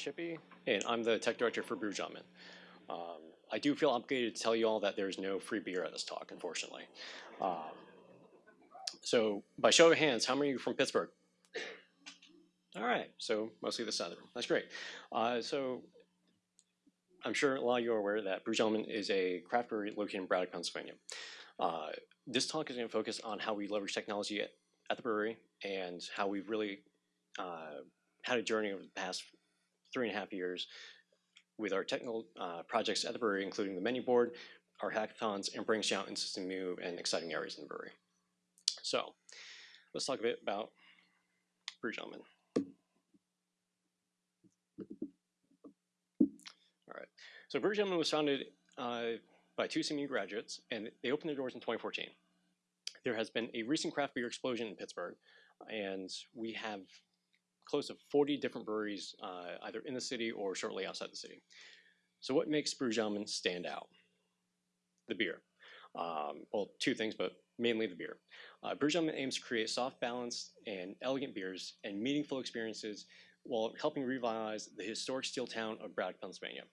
Shippey, and I'm the tech director for Brew Gentlemen. Um, I do feel obligated to tell you all that there's no free beer at this talk, unfortunately. Um, so, by show of hands, how many are you from Pittsburgh? All right, so mostly the southern. That's great. Uh, so, I'm sure a lot of you are aware that Brew Gentlemen is a craft brewery located in Braddock, Pennsylvania. Uh, this talk is going to focus on how we leverage technology at, at the brewery and how we've really uh, had a journey over the past three and a half years with our technical uh, projects at the brewery, including the menu board, our hackathons, and branching out into some new and exciting areas in the brewery. So let's talk a bit about Brew Gentlemen. All right, so Brew Gentlemen was founded uh, by two CMU graduates, and they opened their doors in 2014. There has been a recent craft beer explosion in Pittsburgh, and we have close to 40 different breweries uh, either in the city or shortly outside the city. So what makes Brew Gentlemen stand out? The beer. Um, well, two things, but mainly the beer. Uh, Brew Gentlemen aims to create soft, balanced, and elegant beers and meaningful experiences while helping revitalize the historic steel town of Braddock, Pennsylvania.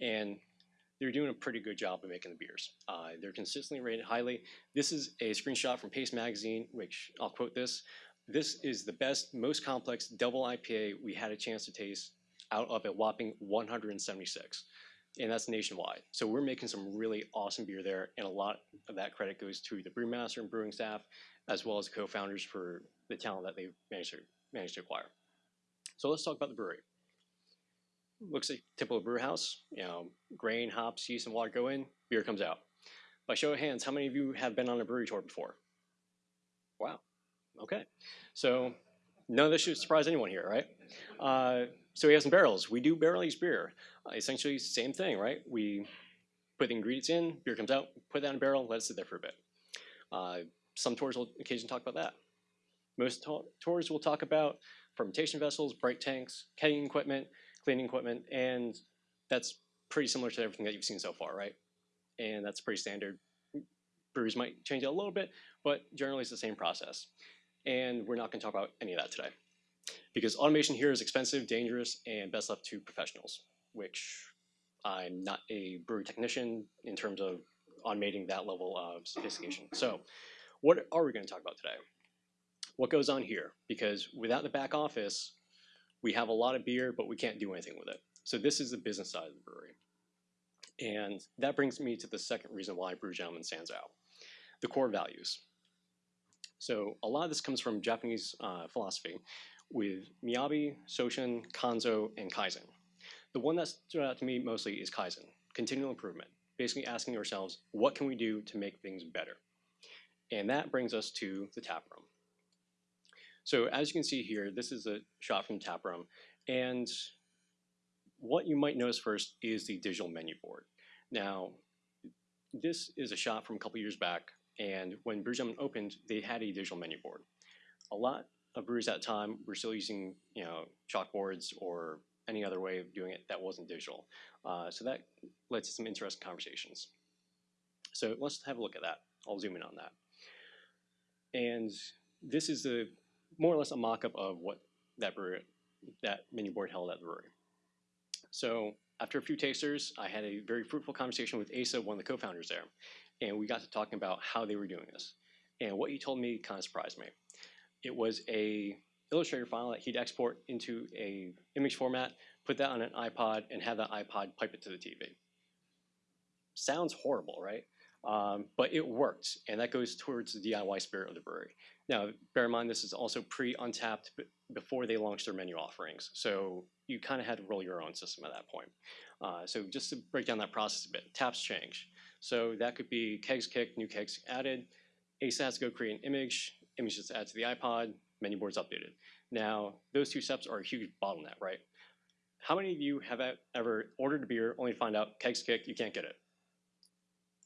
And they're doing a pretty good job of making the beers. Uh, they're consistently rated highly. This is a screenshot from Paste Magazine, which I'll quote this. This is the best, most complex double IPA we had a chance to taste out of a whopping 176. And that's nationwide. So we're making some really awesome beer there, and a lot of that credit goes to the brewmaster and brewing staff, as well as co-founders for the talent that they've managed to, managed to acquire. So let's talk about the brewery. Looks like typical brew house. You know, grain, hops, yeast, and water go in, beer comes out. By show of hands, how many of you have been on a brewery tour before? Wow, Okay, so none of this should surprise anyone here, right? Uh, so we have some barrels. We do barrel aged beer. Uh, essentially, same thing, right? We put the ingredients in, beer comes out, put that in a barrel, let it sit there for a bit. Uh, some tours will occasionally talk about that. Most to tours will talk about fermentation vessels, bright tanks, kegging equipment, cleaning equipment, and that's pretty similar to everything that you've seen so far, right? And that's pretty standard. Breweries might change it a little bit, but generally it's the same process and we're not going to talk about any of that today. Because automation here is expensive, dangerous, and best left to professionals, which I'm not a brewery technician in terms of automating that level of sophistication. So what are we going to talk about today? What goes on here? Because without the back office, we have a lot of beer, but we can't do anything with it. So this is the business side of the brewery. And that brings me to the second reason why Brew Gentlemen stands out, the core values. So a lot of this comes from Japanese uh, philosophy with Miyabi, Shoshin, Kanso, and Kaizen. The one that stood out to me mostly is Kaizen, continual improvement, basically asking ourselves, what can we do to make things better? And that brings us to the tap room. So as you can see here, this is a shot from tap room, and what you might notice first is the digital menu board. Now, this is a shot from a couple years back and when Brew Gentlemen opened, they had a digital menu board. A lot of breweries at the time were still using, you know, chalkboards or any other way of doing it that wasn't digital. Uh, so that led to some interesting conversations. So let's have a look at that. I'll zoom in on that. And this is a more or less a mock-up of what that brewery, that menu board held at the brewery. So after a few tasters, I had a very fruitful conversation with Asa, one of the co-founders there and we got to talking about how they were doing this. And what he told me kind of surprised me. It was a Illustrator file that he'd export into a image format, put that on an iPod, and have that iPod pipe it to the TV. Sounds horrible, right? Um, but it worked, and that goes towards the DIY spirit of the brewery. Now, bear in mind, this is also pre-Untappd before they launched their menu offerings, so you kind of had to roll your own system at that point. Uh, so just to break down that process a bit, taps change. So that could be kegs kicked, new kegs added. Asa has to go create an image, image is added to the iPod, menu board's updated. Now, those two steps are a huge bottleneck, right? How many of you have ever ordered a beer only to find out kegs kicked, you can't get it?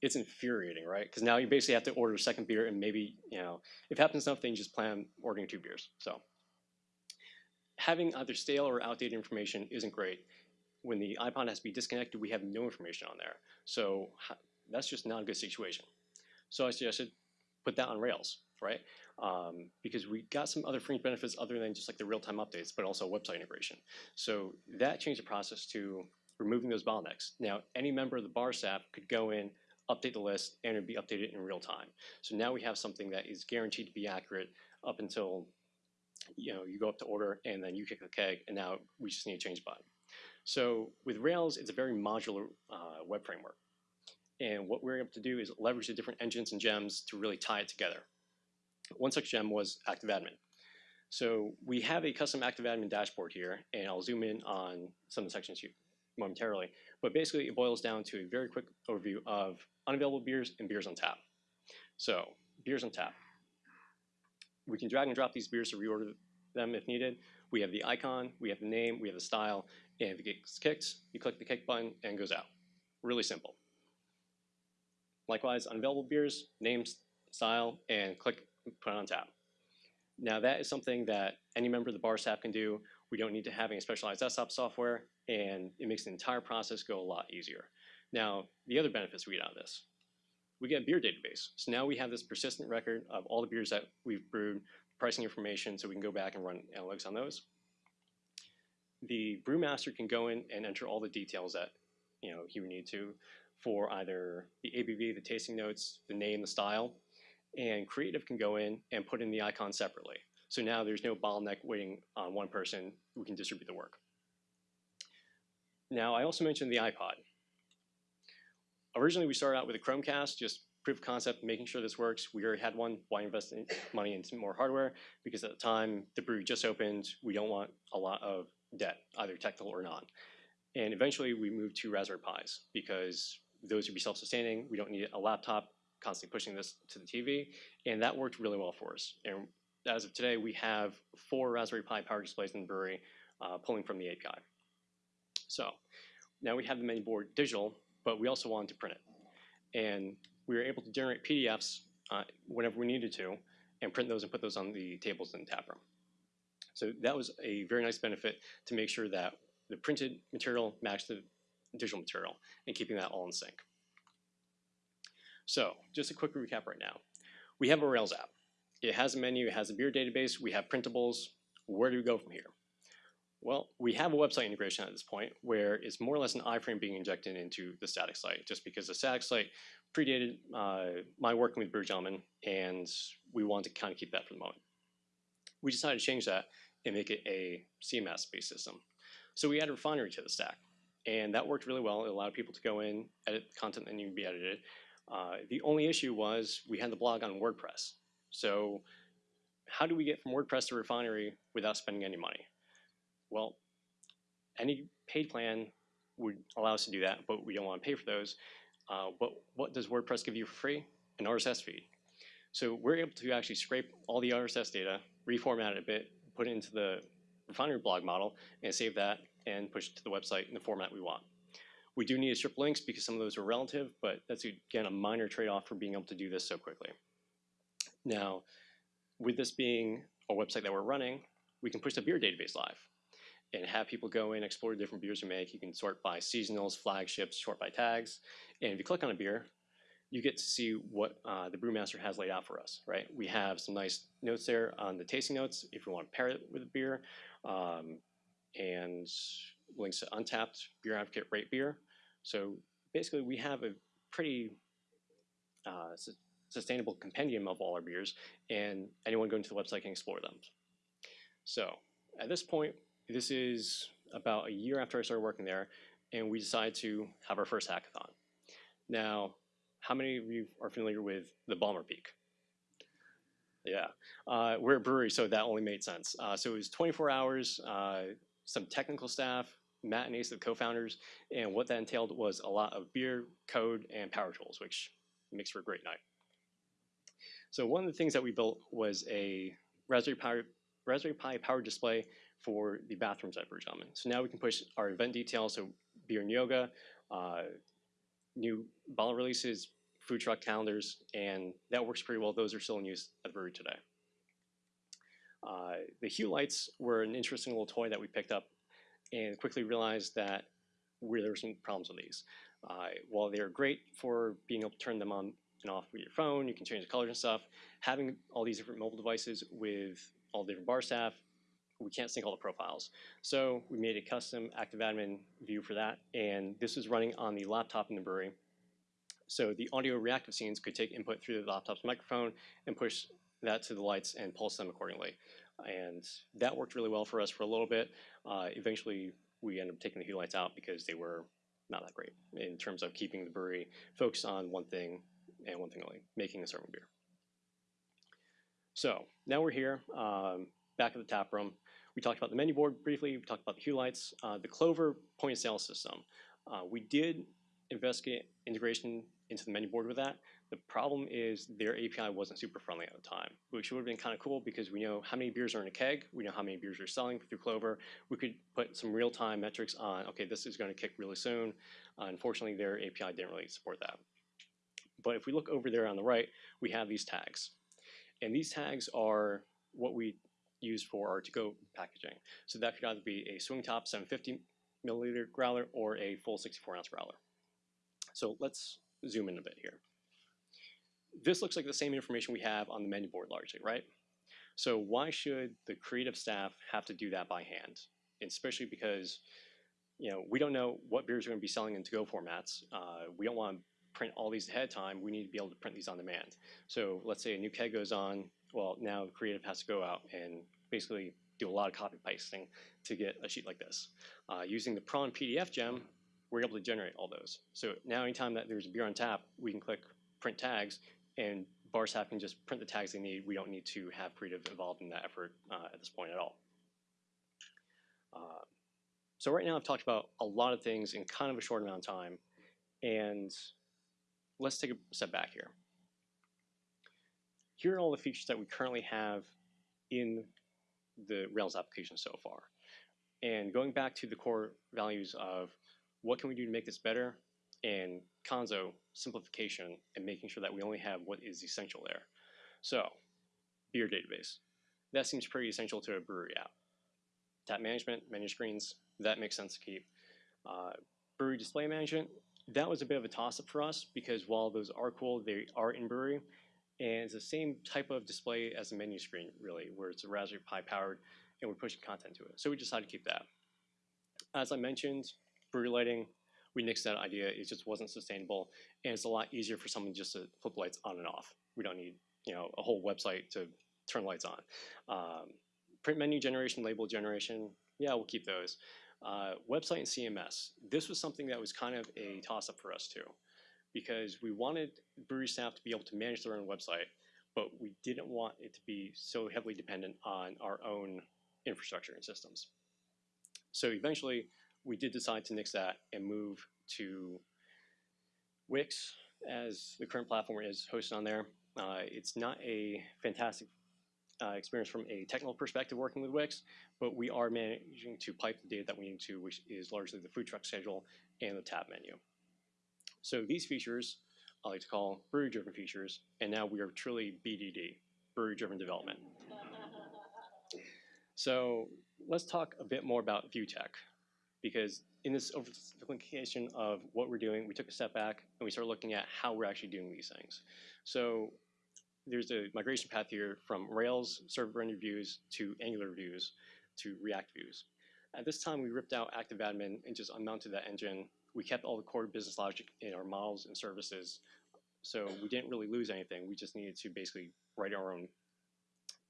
It's infuriating, right? Because now you basically have to order a second beer and maybe, you know, if it happens enough, then you just plan ordering two beers. So having either stale or outdated information isn't great. When the iPod has to be disconnected, we have no information on there. So that's just not a good situation. So I suggested put that on Rails. right? Um, because we got some other fringe benefits other than just like the real-time updates, but also website integration. So that changed the process to removing those bottlenecks. Now, any member of the bar staff could go in, update the list, and it'd be updated in real time. So now we have something that is guaranteed to be accurate up until you know you go up to order and then you kick the keg, and now we just need to change button. So with Rails, it's a very modular uh, web framework. And what we're able to do is leverage the different engines and gems to really tie it together. One such gem was ActiveAdmin. So we have a custom ActiveAdmin dashboard here, and I'll zoom in on some of the sections here momentarily. But basically, it boils down to a very quick overview of unavailable beers and beers on tap. So beers on tap. We can drag and drop these beers to reorder them if needed. We have the icon, we have the name, we have the style, and if it gets kicked, you click the kick button and it goes out. Really simple. Likewise, unavailable beers, names, style, and click put on tap. Now that is something that any member of the bar staff can do. We don't need to have any specialized desktop software, and it makes the entire process go a lot easier. Now, the other benefits we get out of this. We get a beer database. So now we have this persistent record of all the beers that we've brewed, pricing information, so we can go back and run analytics on those. The brewmaster can go in and enter all the details that you know he would need to for either the ABV, the tasting notes, the name, the style, and creative can go in and put in the icon separately. So now there's no bottleneck waiting on one person who can distribute the work. Now, I also mentioned the iPod. Originally, we started out with a Chromecast, just proof of concept, making sure this works. We already had one. Why invest in money into more hardware? Because at the time, the brewery just opened. We don't want a lot of debt, either technical or not. And eventually, we moved to Raspberry Pis because those would be self-sustaining. We don't need a laptop constantly pushing this to the TV, and that worked really well for us. And as of today, we have four Raspberry Pi power displays in the brewery uh, pulling from the API. So now we have the menu board digital, but we also wanted to print it. And we were able to generate PDFs uh, whenever we needed to and print those and put those on the tables in the tap room. So that was a very nice benefit to make sure that the printed material matched the digital material and keeping that all in sync. So just a quick recap right now. We have a Rails app. It has a menu, it has a beer database, we have printables. Where do we go from here? Well, we have a website integration at this point where it's more or less an iframe being injected into the static site, just because the static site predated uh, my working with Brew Gentlemen, and we want to kind of keep that for the moment. We decided to change that and make it a CMS-based system. So we added Refinery to the stack, and that worked really well. It allowed people to go in, edit content needed to be edited, uh, the only issue was we had the blog on WordPress. So how do we get from WordPress to Refinery without spending any money? Well, any paid plan would allow us to do that, but we don't want to pay for those. Uh, but what does WordPress give you for free? An RSS feed. So we're able to actually scrape all the RSS data, reformat it a bit, put it into the Refinery blog model, and save that and push it to the website in the format we want. We do need to strip links because some of those are relative, but that's again a minor trade-off for being able to do this so quickly. Now, with this being a website that we're running, we can push the beer database live and have people go in, explore different beers we make. You can sort by seasonals, flagships, sort by tags. And if you click on a beer, you get to see what uh, the brewmaster has laid out for us, right? We have some nice notes there on the tasting notes if you want to pair it with a beer. Um, and links to Untappd, Beer Advocate, Rate Beer. So basically, we have a pretty uh, su sustainable compendium of all our beers, and anyone going to the website can explore them. So at this point, this is about a year after I started working there, and we decided to have our first hackathon. Now, how many of you are familiar with the Bomber Peak? Yeah, uh, we're a brewery, so that only made sense. Uh, so it was 24 hours, uh, some technical staff, Matt and Ace, the co-founders, and what that entailed was a lot of beer, code, and power tools, which makes for a great night. So one of the things that we built was a Raspberry Pi, Raspberry Pi powered display for the bathrooms at Gentlemen. So now we can push our event details, so beer and yoga, uh, new bottle releases, food truck calendars, and that works pretty well. Those are still in use at the brewery today. Uh, the hue lights were an interesting little toy that we picked up and quickly realized that there were some problems with these. Uh, while they're great for being able to turn them on and off with your phone. You can change the colors and stuff. Having all these different mobile devices with all the different bar staff, we can't sync all the profiles. So we made a custom active admin view for that, and this is running on the laptop in the brewery. So the audio reactive scenes could take input through the laptop's microphone and push that to the lights and pulse them accordingly. And that worked really well for us for a little bit. Uh, eventually, we ended up taking the hue lights out because they were not that great in terms of keeping the brewery focused on one thing and one thing only, making a certain beer. So now we're here, um, back at the tap room. We talked about the menu board briefly. We talked about the hue lights, uh, the Clover point of sale system. Uh, we did investigate integration into the menu board with that. The problem is their API wasn't super friendly at the time, which would have been kind of cool because we know how many beers are in a keg, we know how many beers are selling through Clover. We could put some real-time metrics on, okay, this is going to kick really soon. Uh, unfortunately, their API didn't really support that. But if we look over there on the right, we have these tags. And these tags are what we use for our to-go packaging. So that could either be a swing top 750 milliliter growler or a full 64 ounce growler. So let's zoom in a bit here. This looks like the same information we have on the menu board largely, right? So why should the creative staff have to do that by hand? Especially because you know we don't know what beers are going to be selling in to-go formats. Uh, we don't want to print all these ahead of time. We need to be able to print these on demand. So let's say a new keg goes on. Well, now the creative has to go out and basically do a lot of copy pasting to get a sheet like this. Uh, using the Prawn PDF gem, we're able to generate all those. So now anytime that there's a beer on tap, we can click print tags and bar staff can just print the tags they need. We don't need to have creative involved in that effort uh, at this point at all. Uh, so right now I've talked about a lot of things in kind of a short amount of time, and let's take a step back here. Here are all the features that we currently have in the Rails application so far. And going back to the core values of what can we do to make this better, and Kanso, simplification, and making sure that we only have what is essential there. So, beer database. That seems pretty essential to a brewery app. Tap management, menu screens, that makes sense to keep. Uh, brewery display management, that was a bit of a toss-up for us because while those are cool, they are in brewery, and it's the same type of display as a menu screen, really, where it's a Raspberry Pi powered, and we're pushing content to it. So we decided to keep that. As I mentioned, brewery lighting, we nixed that idea. It just wasn't sustainable, and it's a lot easier for someone just to flip lights on and off. We don't need you know a whole website to turn lights on. Um, print menu generation, label generation, yeah, we'll keep those. Uh, website and CMS. This was something that was kind of a toss-up for us too, because we wanted brewery staff to be able to manage their own website, but we didn't want it to be so heavily dependent on our own infrastructure and systems. So eventually, we did decide to nix that and move to Wix as the current platform is hosted on there. Uh, it's not a fantastic uh, experience from a technical perspective working with Wix, but we are managing to pipe the data that we need to, which is largely the food truck schedule and the tap menu. So these features I like to call brewery-driven features, and now we are truly BDD, brewery-driven development. so let's talk a bit more about ViewTech because in this oversimplification of what we're doing, we took a step back and we started looking at how we're actually doing these things. So there's a migration path here from Rails server rendered views to Angular views to React views. At this time, we ripped out Active Admin and just unmounted that engine. We kept all the core business logic in our models and services, so we didn't really lose anything. We just needed to basically write our own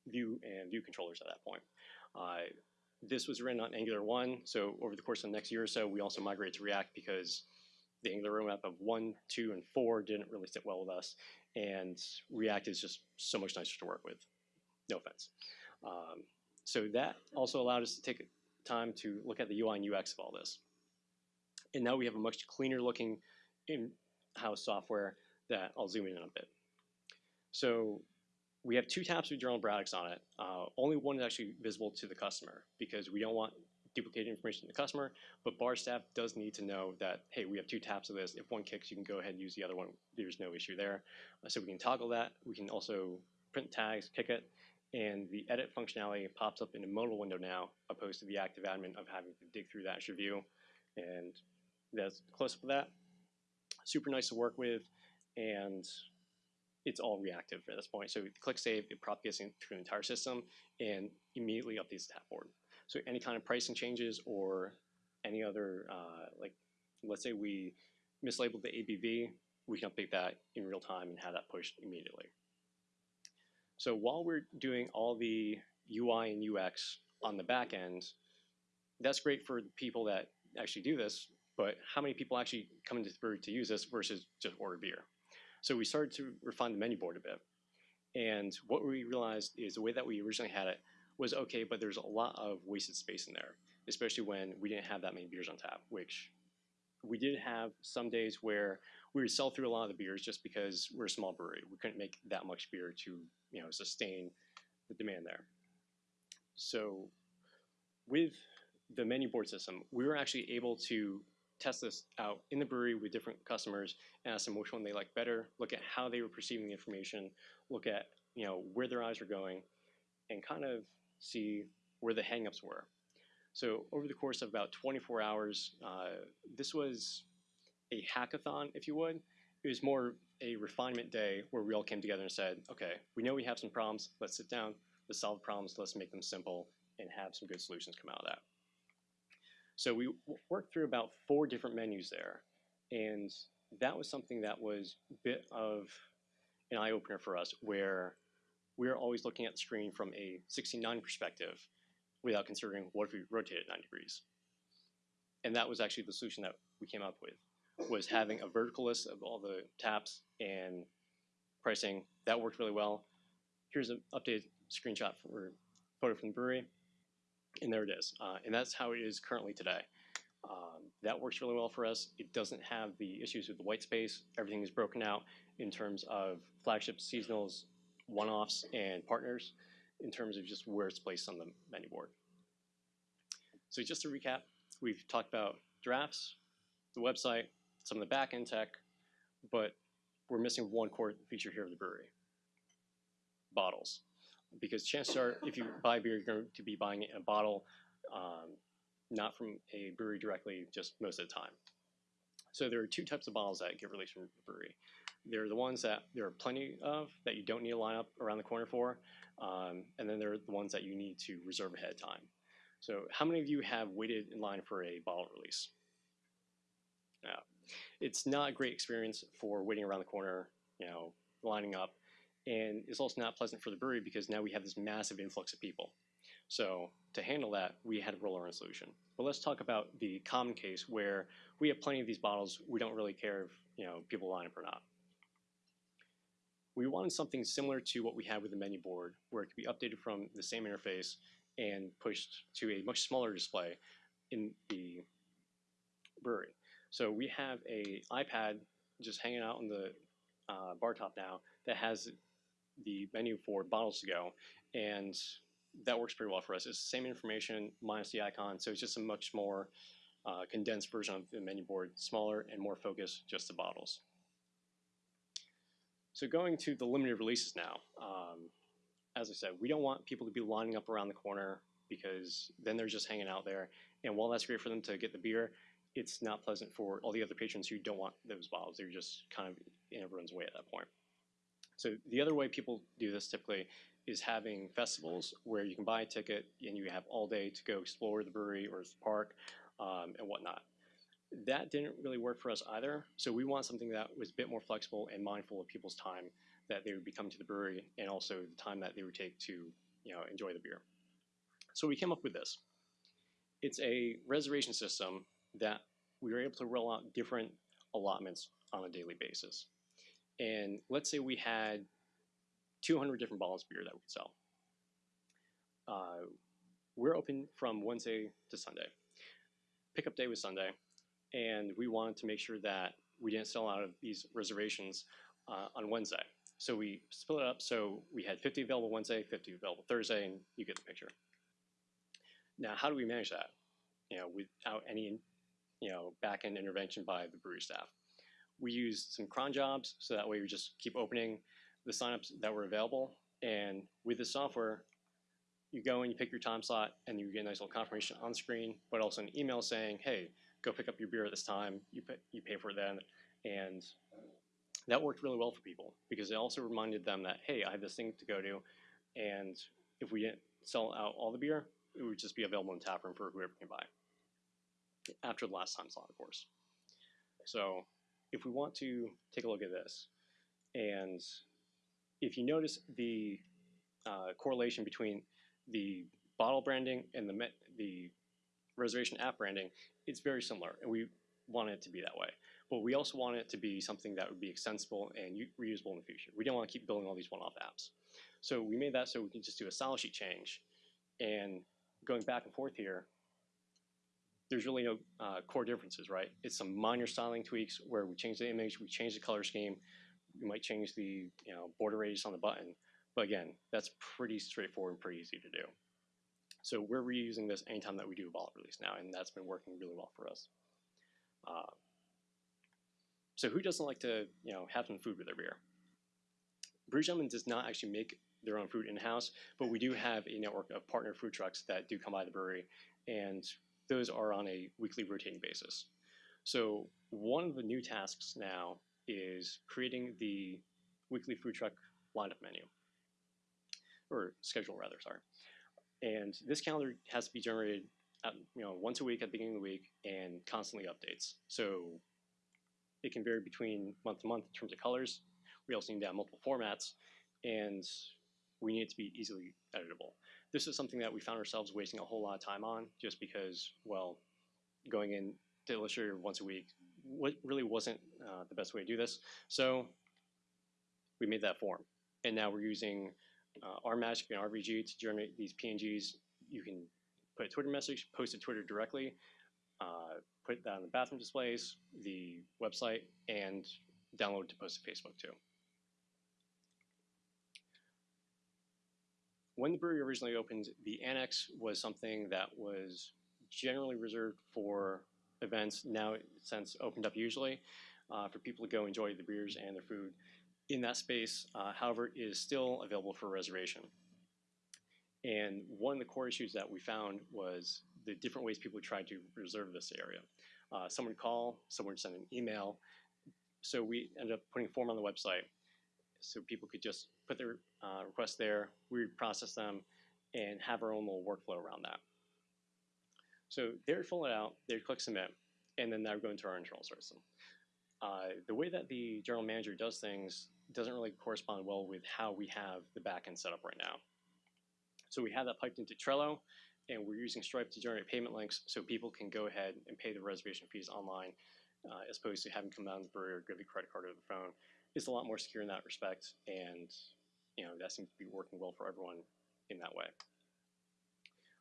view and view controllers at that point. Uh, this was written on Angular 1, so over the course of the next year or so, we also migrated to React because the Angular roadmap of 1, 2, and 4 didn't really sit well with us, and React is just so much nicer to work with. No offense. Um, so that also allowed us to take time to look at the UI and UX of all this. And now we have a much cleaner looking in-house software that I'll zoom in on a bit. So we have two tabs with General Braddock's on it. Uh, only one is actually visible to the customer because we don't want duplicated information to the customer, but bar staff does need to know that, hey, we have two tabs of this. If one kicks, you can go ahead and use the other one. There's no issue there. Uh, so we can toggle that. We can also print tags, kick it, and the edit functionality pops up in a modal window now, opposed to the active admin of having to dig through that Azure view. And that's close of that. Super nice to work with, and it's all reactive at this point. So click save, it propagates through the entire system and immediately updates the tap board. So any kind of pricing changes or any other, uh, like, let's say we mislabeled the ABV, we can update that in real time and have that pushed immediately. So while we're doing all the UI and UX on the back end, that's great for people that actually do this, but how many people actually come into the brewery to use this versus just order beer? So we started to refine the menu board a bit. And what we realized is the way that we originally had it was okay, but there's a lot of wasted space in there, especially when we didn't have that many beers on tap, which we did have some days where we would sell through a lot of the beers just because we're a small brewery. We couldn't make that much beer to, you know, sustain the demand there. So with the menu board system, we were actually able to test this out in the brewery with different customers and ask them which one they like better, look at how they were perceiving the information, look at you know where their eyes were going, and kind of see where the hangups were. So over the course of about 24 hours, uh, this was a hackathon, if you would. It was more a refinement day where we all came together and said, okay, we know we have some problems. Let's sit down. Let's solve problems. Let's make them simple and have some good solutions come out of that. So we worked through about four different menus there, and that was something that was a bit of an eye opener for us, where we are always looking at the screen from a 69 perspective without considering what if we rotate it 9 degrees. And that was actually the solution that we came up with, was having a vertical list of all the taps and pricing. That worked really well. Here's an updated screenshot for photo from the brewery and there it is. Uh, and that's how it is currently today. Um, that works really well for us. It doesn't have the issues with the white space. Everything is broken out in terms of flagships, seasonals, one-offs, and partners in terms of just where it's placed on the menu board. So just to recap, we've talked about drafts, the website, some of the back-end tech, but we're missing one core feature here of the brewery, bottles because chances are, if you buy beer, you're going to be buying it in a bottle, um, not from a brewery directly, just most of the time. So there are two types of bottles that get released from the brewery. There are the ones that there are plenty of that you don't need to line up around the corner for, um, and then there are the ones that you need to reserve ahead of time. So how many of you have waited in line for a bottle release? Yeah. It's not a great experience for waiting around the corner, you know, lining up and it's also not pleasant for the brewery because now we have this massive influx of people. So to handle that, we had to roll our own solution. But let's talk about the common case where we have plenty of these bottles. We don't really care if you know people line up or not. We wanted something similar to what we had with the menu board, where it could be updated from the same interface and pushed to a much smaller display in the brewery. So we have a iPad just hanging out on the uh, bar top now that has the menu for bottles to go, and that works pretty well for us. It's the same information minus the icon, so it's just a much more uh, condensed version of the menu board, smaller and more focused just to bottles. So going to the limited releases now, um, as I said, we don't want people to be lining up around the corner because then they're just hanging out there. And while that's great for them to get the beer, it's not pleasant for all the other patrons who don't want those bottles. They're just kind of in everyone's way at that point. So the other way people do this typically is having festivals where you can buy a ticket and you have all day to go explore the brewery or the park um, and whatnot. That didn't really work for us either. So we want something that was a bit more flexible and mindful of people's time that they would be coming to the brewery and also the time that they would take to you know enjoy the beer. So we came up with this. It's a reservation system that we were able to roll out different allotments on a daily basis and let's say we had 200 different bottles of beer that we sell. Uh, we're open from Wednesday to Sunday. Pickup day was Sunday, and we wanted to make sure that we didn't sell out of these reservations uh, on Wednesday. So we split it up so we had 50 available Wednesday, 50 available Thursday, and you get the picture. Now, how do we manage that? You know, without any, you know, back-end intervention by the brewery staff we used some cron jobs, so that way we just keep opening the signups that were available. And with the software, you go and you pick your time slot, and you get a nice little confirmation on screen, but also an email saying, "Hey, go pick up your beer at this time. You pay, you pay for it then." And that worked really well for people because it also reminded them that hey, I have this thing to go to, and if we didn't sell out all the beer, it would just be available in tap room for whoever can buy. After the last time slot, of course. So if we want to take a look at this, and if you notice the uh, correlation between the bottle branding and the the reservation app branding, it's very similar, and we want it to be that way. But we also want it to be something that would be extensible and reusable in the future. We don't want to keep building all these one-off apps. So we made that so we can just do a style sheet change. And going back and forth here, there's really no uh, core differences, right? It's some minor styling tweaks where we change the image, we change the color scheme, we might change the you know border radius on the button. But again, that's pretty straightforward and pretty easy to do. So we're reusing this anytime that we do a bottle release now, and that's been working really well for us. Uh, so who doesn't like to you know have some food with their beer? Brew Gentlemen does not actually make their own food in-house, but we do have a network of partner food trucks that do come by the brewery, and those are on a weekly rotating basis. So one of the new tasks now is creating the weekly food truck lineup menu, or schedule rather, sorry. And this calendar has to be generated, at, you know, once a week at the beginning of the week and constantly updates. So it can vary between month to month in terms of colors. We also need to have multiple formats, and we need it to be easily editable. This is something that we found ourselves wasting a whole lot of time on just because, well, going in to Illustrator once a week really wasn't uh, the best way to do this. So we made that form. And now we're using uh, RMagick and RVG to generate these PNGs. You can put a Twitter message, post to Twitter directly, uh, put that on the bathroom displays, the website, and download to post to Facebook too. When the brewery originally opened, the annex was something that was generally reserved for events now since opened up usually uh, for people to go enjoy the beers and their food in that space. Uh, however, is still available for reservation. And one of the core issues that we found was the different ways people tried to reserve this area. Uh, someone would call, someone would send an email. So we ended up putting a form on the website so people could just put their uh, there, we process them, and have our own little workflow around that. So they would fill it out, they would click submit, and then that would go into our internal system. Uh, the way that the general manager does things doesn't really correspond well with how we have the backend set up right now. So we have that piped into Trello, and we're using Stripe to generate payment links so people can go ahead and pay the reservation fees online uh, as opposed to having come down to the brewery or give the credit card or the phone. It's a lot more secure in that respect, and you know that seems to be working well for everyone in that way.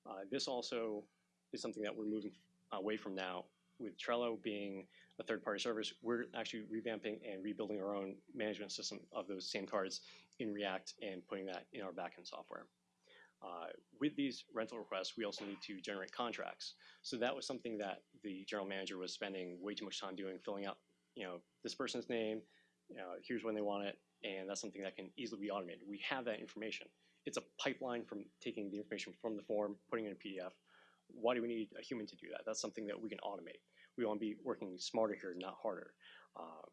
Uh, this also is something that we're moving away from now. With Trello being a third-party service, we're actually revamping and rebuilding our own management system of those same cards in React and putting that in our backend software. Uh, with these rental requests, we also need to generate contracts. So that was something that the general manager was spending way too much time doing, filling out, you know, this person's name, you know, here's when they want it, and that's something that can easily be automated. We have that information. It's a pipeline from taking the information from the form, putting it in a PDF, why do we need a human to do that? That's something that we can automate. We want to be working smarter here, not harder. Uh,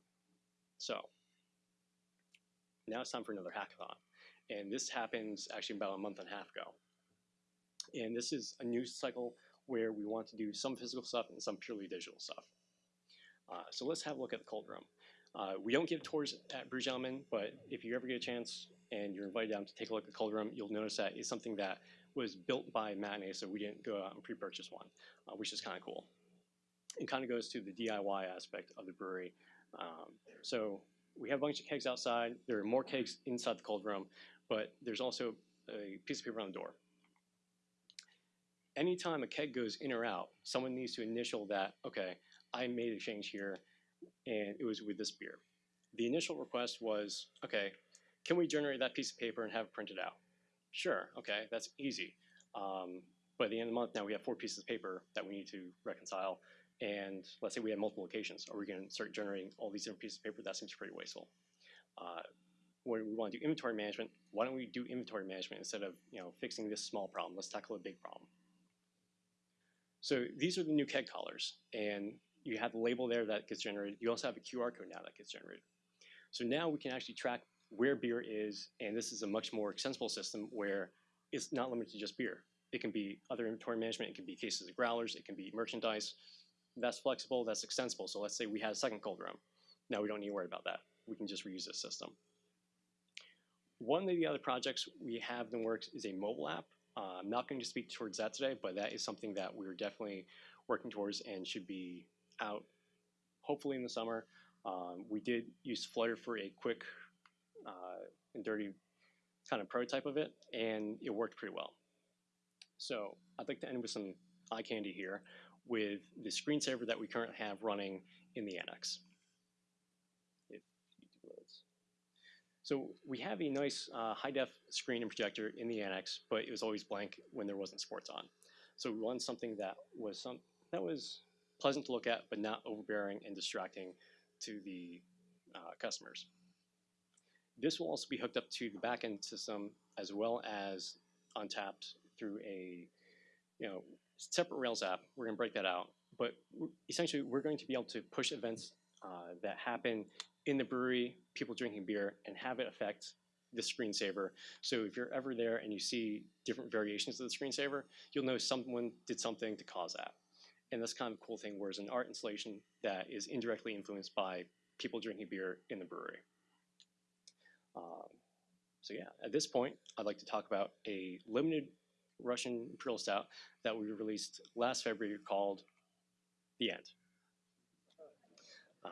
so now it's time for another hackathon. And this happens actually about a month and a half ago. And this is a news cycle where we want to do some physical stuff and some purely digital stuff. Uh, so let's have a look at the cold room. Uh, we don't give tours at Brew Gentlemen, but if you ever get a chance and you're invited down to take a look at the cold room, you'll notice that it's something that was built by Matinee, so we didn't go out and pre-purchase one, uh, which is kind of cool. It kind of goes to the DIY aspect of the brewery. Um, so we have a bunch of kegs outside. There are more kegs inside the cold room, but there's also a piece of paper on the door. Anytime a keg goes in or out, someone needs to initial that, okay, I made a change here, and it was with this beer. The initial request was, okay, can we generate that piece of paper and have it printed out? Sure, okay, that's easy. Um, at the end of the month, now we have four pieces of paper that we need to reconcile. And let's say we have multiple locations. Are we going to start generating all these different pieces of paper? That seems pretty wasteful. Uh, when we want to do inventory management, why don't we do inventory management instead of you know fixing this small problem? Let's tackle a big problem. So these are the new keg collars, and you have the label there that gets generated. You also have a QR code now that gets generated. So now we can actually track where beer is, and this is a much more extensible system where it's not limited to just beer. It can be other inventory management, it can be cases of growlers, it can be merchandise. That's flexible, that's extensible. So let's say we had a second cold room. Now we don't need to worry about that. We can just reuse this system. One of the other projects we have in the works is a mobile app. Uh, I'm not going to speak towards that today, but that is something that we're definitely working towards and should be out hopefully in the summer. Um, we did use Flutter for a quick uh, and dirty kind of prototype of it, and it worked pretty well. So I'd like to end with some eye candy here with the screensaver that we currently have running in the annex. So we have a nice uh, high def screen and projector in the annex, but it was always blank when there wasn't sports on. So we wanted something that was some that was pleasant to look at, but not overbearing and distracting to the uh, customers. This will also be hooked up to the backend system as well as Untappd through a you know separate Rails app. We're going to break that out, but essentially we're going to be able to push events uh, that happen in the brewery, people drinking beer, and have it affect the screensaver. So if you're ever there and you see different variations of the screensaver, you'll know someone did something to cause that. And that's kind of a cool thing, whereas an art installation that is indirectly influenced by people drinking beer in the brewery. Um, so yeah, at this point, I'd like to talk about a limited Russian Imperial Stout that we released last February called The End. Uh,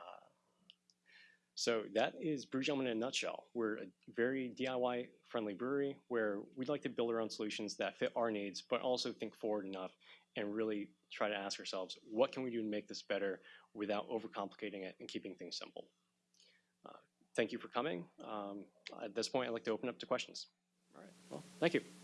so that is Brew Gentleman in a nutshell. We're a very DIY friendly brewery where we'd like to build our own solutions that fit our needs, but also think forward enough and really try to ask ourselves, what can we do to make this better without overcomplicating it and keeping things simple? Uh, thank you for coming. Um, at this point, I'd like to open up to questions. All right, well, thank you.